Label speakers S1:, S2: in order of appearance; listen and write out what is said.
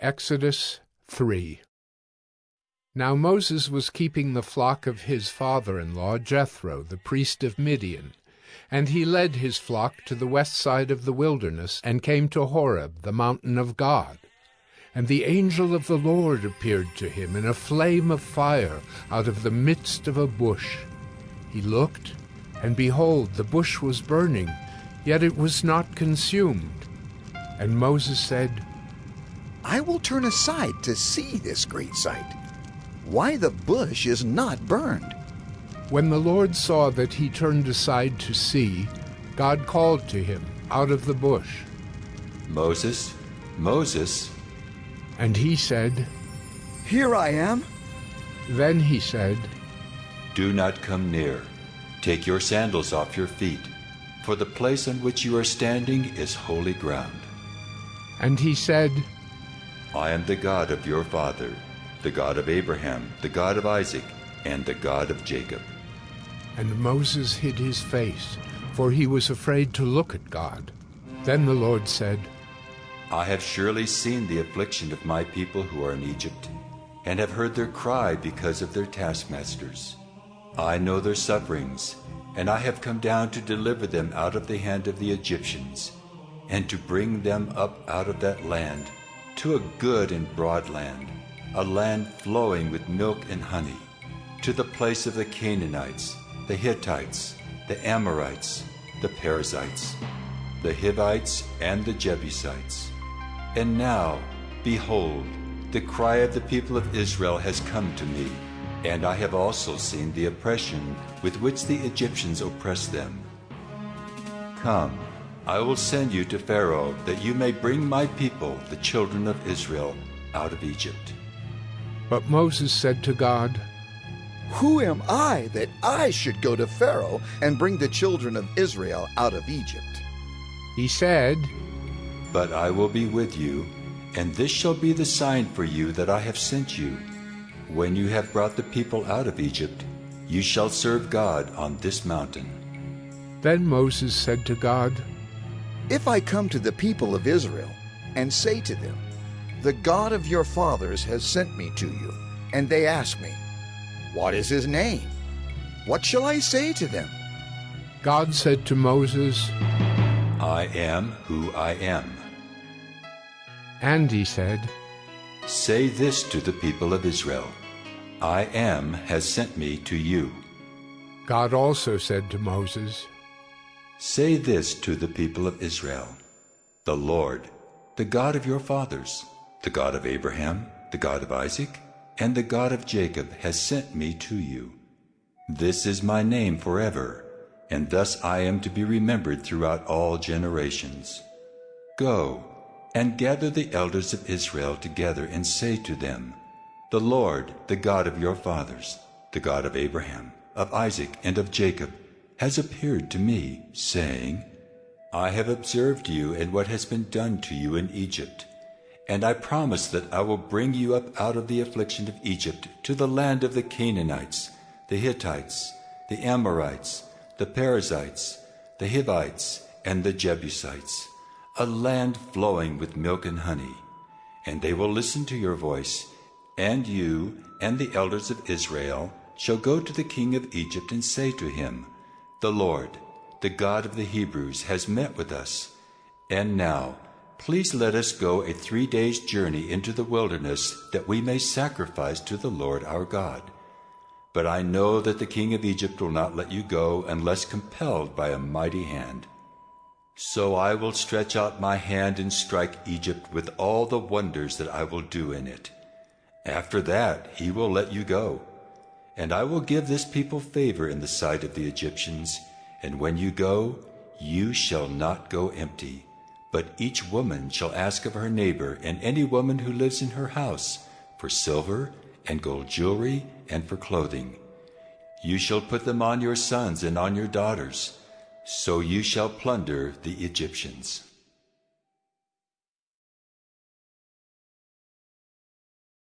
S1: Exodus 3 Now Moses was keeping the flock of his father-in-law Jethro, the priest of Midian. And he led his flock to the west side of the wilderness, and came to Horeb, the mountain of God. And the angel of the Lord appeared to him in a flame of fire out of the midst of a bush. He looked, and behold, the bush was burning, yet it was not consumed. And Moses said,
S2: I will turn aside to see this great sight, why the bush is not burned.
S1: When the Lord saw that he turned aside to see, God called to him out of the bush.
S3: Moses, Moses.
S1: And he said,
S2: Here I am.
S1: Then he said,
S3: Do not come near. Take your sandals off your feet, for the place on which you are standing is holy ground.
S1: And he said,
S3: I am the God of your father, the God of Abraham, the God of Isaac, and the God of Jacob.
S1: And Moses hid his face, for he was afraid to look at God. Then the Lord said,
S3: I have surely seen the affliction of my people who are in Egypt, and have heard their cry because of their taskmasters. I know their sufferings, and I have come down to deliver them out of the hand of the Egyptians, and to bring them up out of that land to a good and broad land, a land flowing with milk and honey, to the place of the Canaanites, the Hittites, the Amorites, the Perizzites, the Hivites, and the Jebusites. And now, behold, the cry of the people of Israel has come to me, and I have also seen the oppression with which the Egyptians oppress them. Come, I will send you to Pharaoh, that you may bring my people, the children of Israel, out of Egypt.
S1: But Moses said to God,
S2: Who am I that I should go to Pharaoh and bring the children of Israel out of Egypt?
S1: He said,
S3: But I will be with you, and this shall be the sign for you that I have sent you. When you have brought the people out of Egypt, you shall serve God on this mountain.
S1: Then Moses said to God,
S2: if I come to the people of Israel and say to them, The God of your fathers has sent me to you, and they ask me, What is his name? What shall I say to them?
S1: God said to Moses,
S3: I am who I am.
S1: And he said,
S3: Say this to the people of Israel I am has sent me to you.
S1: God also said to Moses,
S3: Say this to the people of Israel The Lord, the God of your fathers, the God of Abraham, the God of Isaac, and the God of Jacob, has sent me to you. This is my name forever, and thus I am to be remembered throughout all generations. Go and gather the elders of Israel together and say to them, The Lord, the God of your fathers, the God of Abraham, of Isaac, and of Jacob, has appeared to me, saying, I have observed you and what has been done to you in Egypt, and I promise that I will bring you up out of the affliction of Egypt to the land of the Canaanites, the Hittites, the Amorites, the Perizzites, the Hivites, and the Jebusites, a land flowing with milk and honey. And they will listen to your voice, and you and the elders of Israel shall go to the king of Egypt and say to him, the Lord, the God of the Hebrews, has met with us. And now, please let us go a three days' journey into the wilderness, that we may sacrifice to the Lord our God. But I know that the king of Egypt will not let you go unless compelled by a mighty hand. So I will stretch out my hand and strike Egypt with all the wonders that I will do in it. After that he will let you go. And I will give this people favor in the sight of the Egyptians, and when you go, you shall not go empty. But each woman shall ask of her neighbor and any woman who lives in her house for silver and gold jewelry and for clothing. You shall put them on your sons and on your daughters, so you shall plunder the Egyptians.